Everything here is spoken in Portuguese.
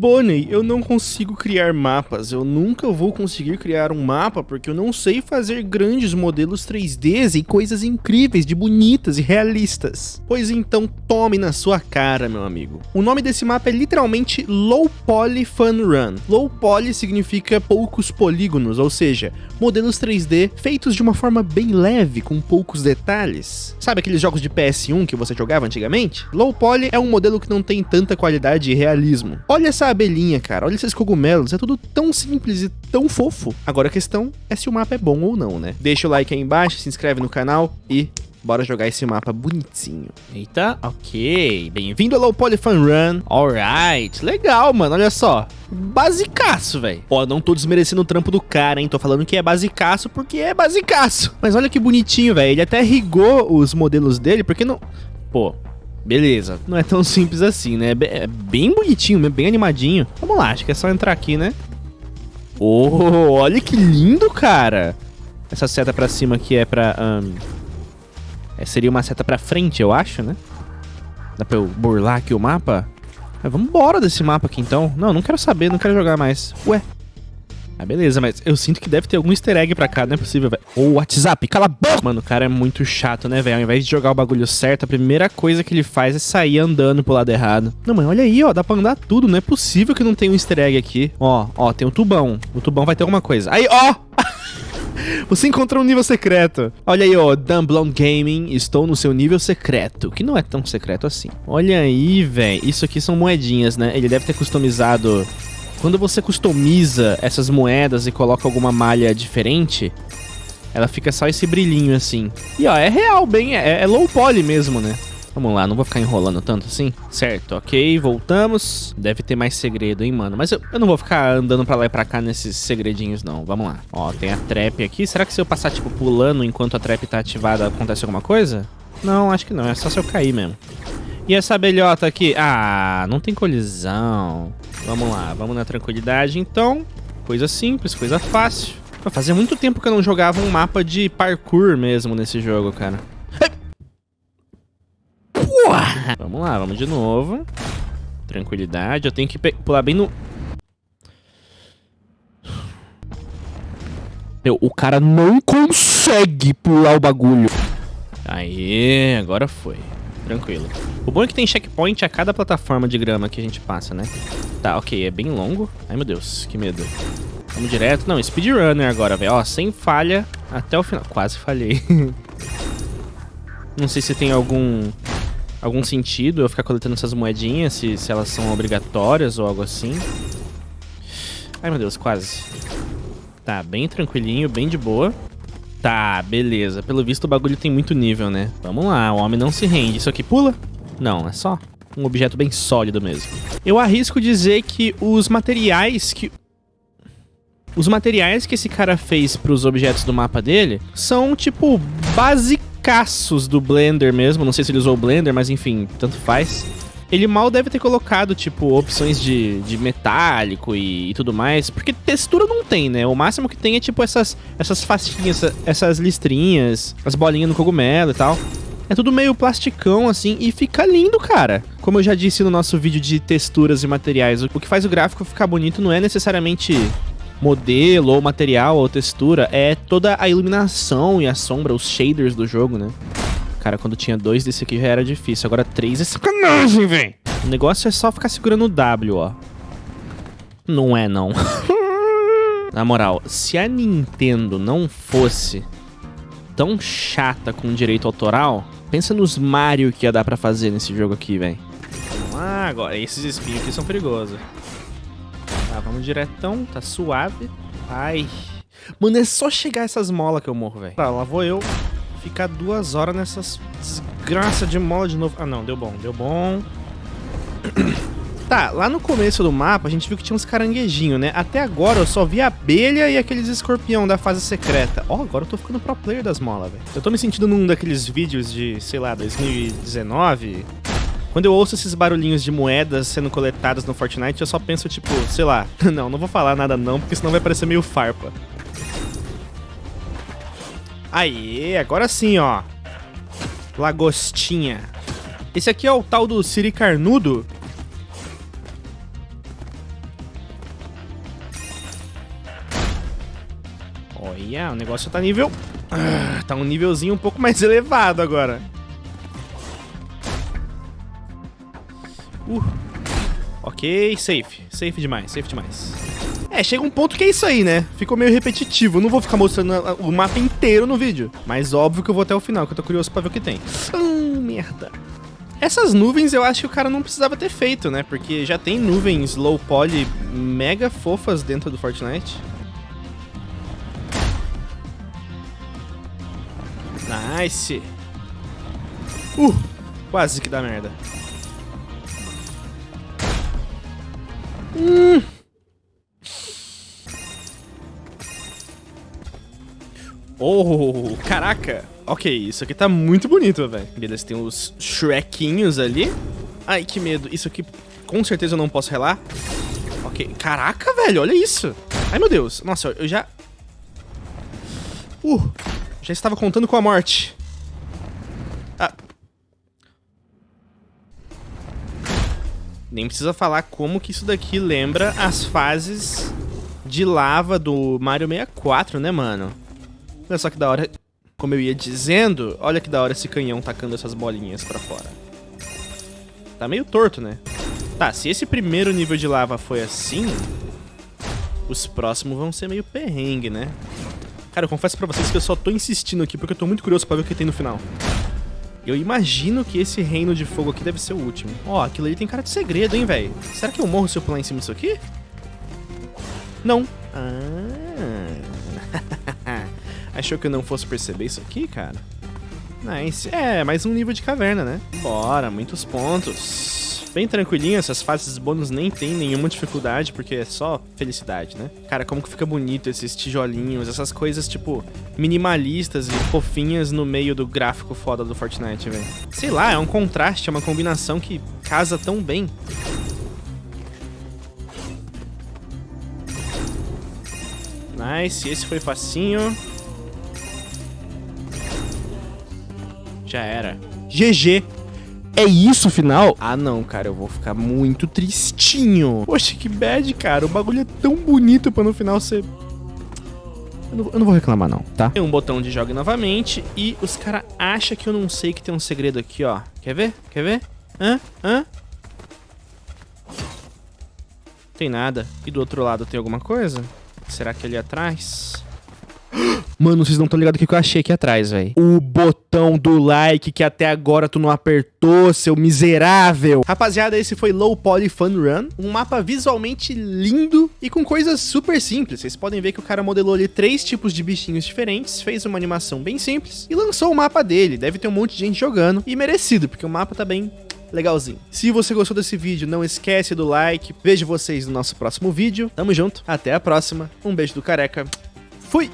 Bonnie, eu não consigo criar mapas. Eu nunca vou conseguir criar um mapa porque eu não sei fazer grandes modelos 3Ds e coisas incríveis, de bonitas e realistas. Pois então, tome na sua cara, meu amigo. O nome desse mapa é literalmente Low Poly Fun Run. Low Poly significa poucos polígonos, ou seja, modelos 3D feitos de uma forma bem leve, com poucos detalhes. Sabe aqueles jogos de PS1 que você jogava antigamente? Low Poly é um modelo que não tem tanta qualidade e realismo. Olha essa abelhinha, cara, olha esses cogumelos, é tudo tão simples e tão fofo. Agora a questão é se o mapa é bom ou não, né? Deixa o like aí embaixo, se inscreve no canal e Bora jogar esse mapa bonitinho. Eita, ok. Bem-vindo ao Low Poly Fun Run. Alright, legal, mano. Olha só. Basicaço, velho. Ó, não tô desmerecendo o trampo do cara, hein. Tô falando que é basicaço porque é basicaço. Mas olha que bonitinho, velho. Ele até rigou os modelos dele, porque não... Pô, Beleza, não é tão simples assim, né? É bem bonitinho, bem animadinho. Vamos lá, acho que é só entrar aqui, né? Oh, olha que lindo, cara! Essa seta pra cima aqui é pra... Um, é, seria uma seta pra frente, eu acho, né? Dá pra eu burlar aqui o mapa? Mas vamos embora desse mapa aqui, então. Não, não quero saber, não quero jogar mais. Ué, ah, beleza, mas eu sinto que deve ter algum easter egg pra cá, não é possível, velho. Ô, WhatsApp, cala a boca! Mano, o cara é muito chato, né, velho? Ao invés de jogar o bagulho certo, a primeira coisa que ele faz é sair andando pro lado errado. Não, mas olha aí, ó, dá pra andar tudo, não é possível que não tenha um easter egg aqui. Ó, ó, tem um tubão. O tubão vai ter alguma coisa. Aí, ó! Você encontrou um nível secreto. Olha aí, ó, Dumblon Gaming, estou no seu nível secreto, que não é tão secreto assim. Olha aí, velho, isso aqui são moedinhas, né? Ele deve ter customizado quando você customiza essas moedas e coloca alguma malha diferente, ela fica só esse brilhinho assim. E ó, é real, bem, é, é low poly mesmo, né? Vamos lá, não vou ficar enrolando tanto assim. Certo, ok, voltamos. Deve ter mais segredo, hein, mano. Mas eu, eu, não vou ficar andando pra lá e pra cá nesses segredinhos, não. Vamos lá. Ó, tem a trap aqui. Será que se eu passar, tipo, pulando enquanto a trap tá ativada, acontece alguma coisa? Não, acho que não. É só se eu cair mesmo. E essa abelhota aqui? Ah, não tem colisão. Vamos lá, vamos na tranquilidade então. Coisa simples, coisa fácil. Fazia muito tempo que eu não jogava um mapa de parkour mesmo nesse jogo, cara. Vamos lá, vamos de novo. Tranquilidade, eu tenho que pular bem no... Meu, o cara não consegue pular o bagulho. Aê, agora foi tranquilo. O bom é que tem checkpoint a cada plataforma de grama que a gente passa, né? Tá, ok, é bem longo. Ai, meu Deus, que medo. Vamos direto. Não, speedrunner agora, velho. Ó, sem falha até o final. Quase falhei. Não sei se tem algum algum sentido eu ficar coletando essas moedinhas, se, se elas são obrigatórias ou algo assim. Ai, meu Deus, quase. Tá, bem tranquilinho, bem de boa. Tá, beleza. Pelo visto o bagulho tem muito nível, né? Vamos lá, o homem não se rende. Isso aqui pula? Não, é só um objeto bem sólido mesmo. Eu arrisco dizer que os materiais que... Os materiais que esse cara fez para os objetos do mapa dele são, tipo, basicaços do Blender mesmo. Não sei se ele usou o Blender, mas enfim, tanto faz ele mal deve ter colocado, tipo, opções de, de metálico e, e, tudo mais, porque textura não tem, né? O máximo que tem é, tipo, essas, essas faixinhas, essas listrinhas, as bolinhas no cogumelo e tal. É tudo meio plasticão, assim, e fica lindo, cara. Como eu já disse no nosso vídeo de texturas e materiais, o que faz o gráfico ficar bonito não é necessariamente modelo ou material ou textura, é toda a iluminação e a sombra, os shaders do jogo, né? Cara, quando tinha dois desse aqui já era difícil. Agora três é sacanagem, velho. O negócio é só ficar segurando o W, ó. Não é, não. Na moral, se a Nintendo não fosse tão chata com direito autoral, pensa nos Mario que ia dar pra fazer nesse jogo aqui, velho. Ah, agora, esses espinhos aqui são perigosos. Tá, vamos diretão, tá suave. Ai. Mano, é só chegar essas molas que eu morro, velho. Tá, lá vou eu ficar duas horas nessas desgraça de mola de novo. Ah, não, deu bom, deu bom. Tá, lá no começo do mapa a gente viu que tinha uns caranguejinhos, né? Até agora eu só vi abelha e aqueles escorpião da fase secreta. Ó, oh, agora eu tô ficando pro player das molas, velho. Eu tô me sentindo num daqueles vídeos de, sei lá, 2019... Quando eu ouço esses barulhinhos de moedas sendo coletadas no Fortnite, eu só penso, tipo, sei lá... não, não vou falar nada não, porque senão vai parecer meio farpa. Aí, agora sim, ó. Lagostinha. Esse aqui é o tal do Siri Carnudo. Olha, o negócio tá nível... Ah, tá um nívelzinho um pouco mais elevado agora. Uh, Ok, safe. Safe demais, safe demais. É, chega um ponto que é isso aí, né? Ficou meio repetitivo. Eu não vou ficar mostrando o mapa inteiro no vídeo. Mas óbvio que eu vou até o final, que eu tô curioso pra ver o que tem. Hum, merda. Essas nuvens eu acho que o cara não precisava ter feito, né? Porque já tem nuvens low poly mega fofas dentro do Fortnite. Nice. Uh, quase que dá merda. Hum. Oh, caraca. Ok, isso aqui tá muito bonito, velho. Beleza, tem os Shrekinhos ali. Ai, que medo. Isso aqui, com certeza eu não posso relar. Ok, caraca, velho, olha isso. Ai, meu Deus. Nossa, eu já... Uh, já estava contando com a morte. Nem precisa falar como que isso daqui lembra as fases de lava do Mario 64, né, mano? Olha só que da hora. Como eu ia dizendo, olha que da hora esse canhão tacando essas bolinhas pra fora. Tá meio torto, né? Tá, se esse primeiro nível de lava foi assim, os próximos vão ser meio perrengue, né? Cara, eu confesso pra vocês que eu só tô insistindo aqui porque eu tô muito curioso pra ver o que tem no final. Eu imagino que esse reino de fogo aqui deve ser o último. Ó, aquilo ali tem cara de segredo, hein, velho? Será que eu morro se eu pular em cima disso aqui? Não. Ah... Achou que eu não fosse perceber isso aqui, cara? Nice. É, mais um nível de caverna, né? Bora, muitos pontos. Bem tranquilinho, essas fases bônus nem tem nenhuma dificuldade, porque é só felicidade, né? Cara, como que fica bonito esses tijolinhos, essas coisas, tipo, minimalistas e fofinhas no meio do gráfico foda do Fortnite, velho. Sei lá, é um contraste, é uma combinação que casa tão bem. Nice, esse foi facinho. Já era. GG. É isso o final? Ah, não, cara, eu vou ficar muito tristinho. Poxa, que bad, cara. O bagulho é tão bonito pra no final ser... Eu não, eu não vou reclamar, não, tá? Tem um botão de joga novamente e os caras acham que eu não sei que tem um segredo aqui, ó. Quer ver? Quer ver? Hã? Hã? Tem nada. E do outro lado tem alguma coisa? Será que ali atrás? Mano, vocês não estão ligados o que eu achei aqui atrás, velho. O botão do like que até agora tu não apertou, seu miserável. Rapaziada, esse foi Low Poly Fun Run. Um mapa visualmente lindo e com coisas super simples. Vocês podem ver que o cara modelou ali três tipos de bichinhos diferentes, fez uma animação bem simples e lançou o mapa dele. Deve ter um monte de gente jogando. E merecido, porque o mapa tá bem legalzinho. Se você gostou desse vídeo, não esquece do like. Vejo vocês no nosso próximo vídeo. Tamo junto, até a próxima. Um beijo do careca. Fui!